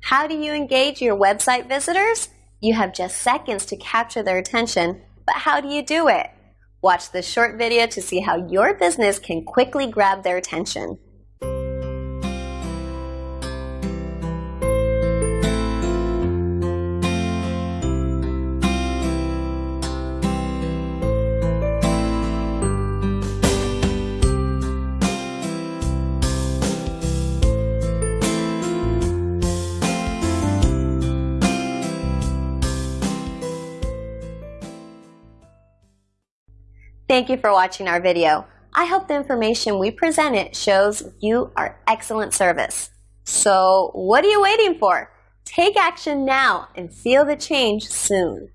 How do you engage your website visitors? You have just seconds to capture their attention, but how do you do it? Watch this short video to see how your business can quickly grab their attention. Thank you for watching our video. I hope the information we presented shows you our excellent service. So what are you waiting for? Take action now and feel the change soon.